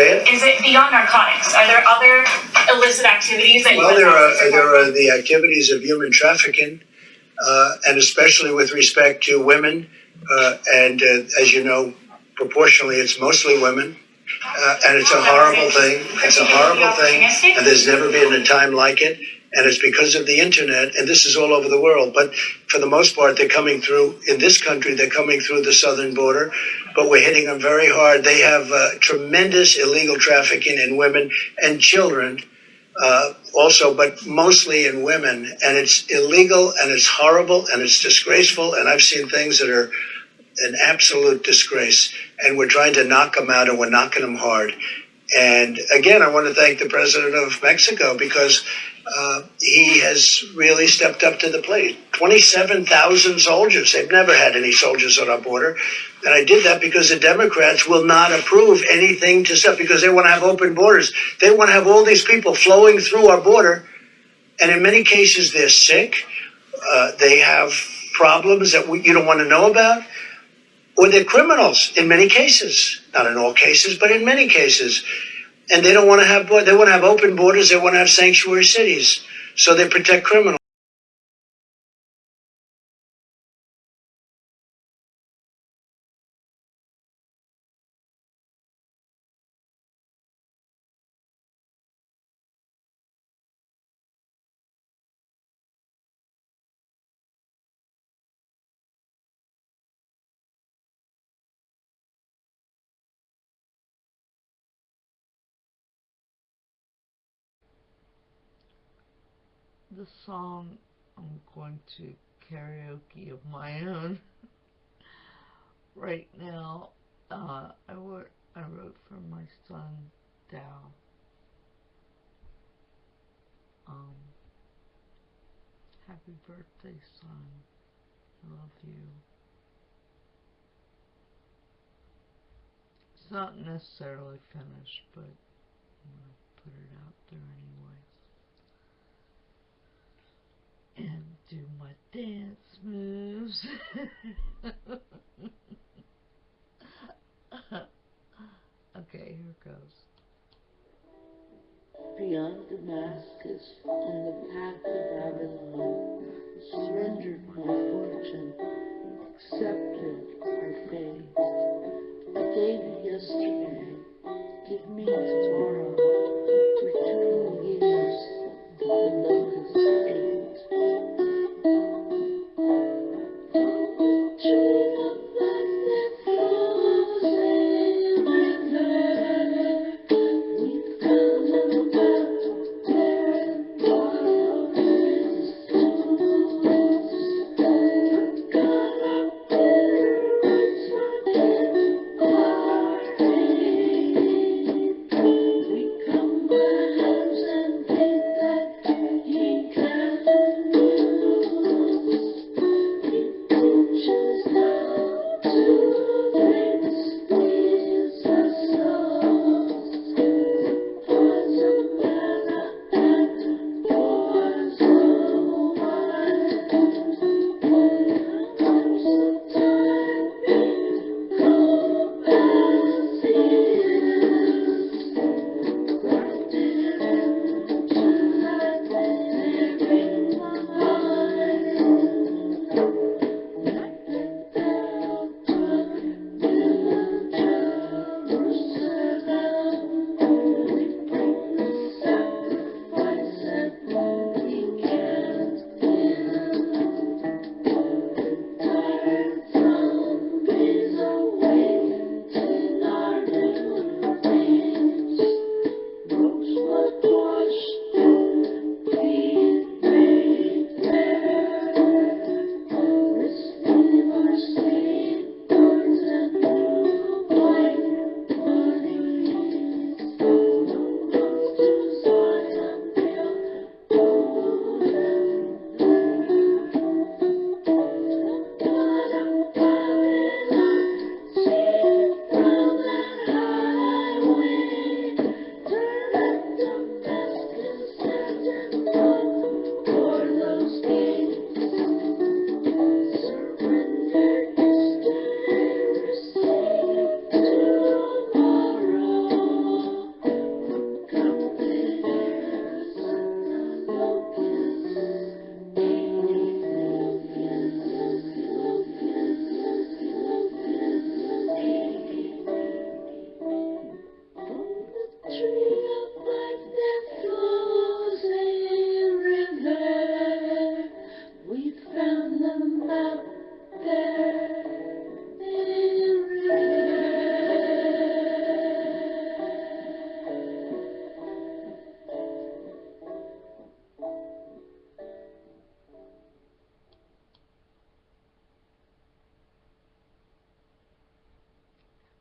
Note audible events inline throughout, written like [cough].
Say it? Is it beyond narcotics? Are there other illicit activities that you Well, there are, there are the activities of human trafficking, uh, and especially with respect to women. Uh, and uh, as you know, proportionally, it's mostly women. Uh, and it's a horrible thing. It's a horrible thing. And there's never been a time like it. And it's because of the internet, and this is all over the world. But for the most part, they're coming through, in this country, they're coming through the southern border. But we're hitting them very hard. They have uh, tremendous illegal trafficking in women and children uh, also, but mostly in women. And it's illegal and it's horrible and it's disgraceful. And I've seen things that are an absolute disgrace. And we're trying to knock them out and we're knocking them hard. And again, I want to thank the president of Mexico because uh, he has really stepped up to the plate. 27,000 soldiers. They've never had any soldiers on our border. And I did that because the Democrats will not approve anything to stuff because they want to have open borders. They want to have all these people flowing through our border. And in many cases, they're sick. Uh, they have problems that we, you don't want to know about. Or they're criminals in many cases. Not in all cases, but in many cases. And they don't want to have, they want to have open borders. They want to have sanctuary cities. So they protect criminals. The song I'm going to karaoke of my own [laughs] right now. Uh, I wrote I wrote for my son Dal. Um, happy birthday, son. I love you. It's not necessarily finished, but I'm gonna put it out there anyway and do my dance moves. [laughs] okay, here goes. Beyond Damascus, on the path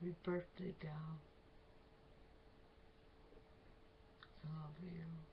Happy birthday, gal. I love you.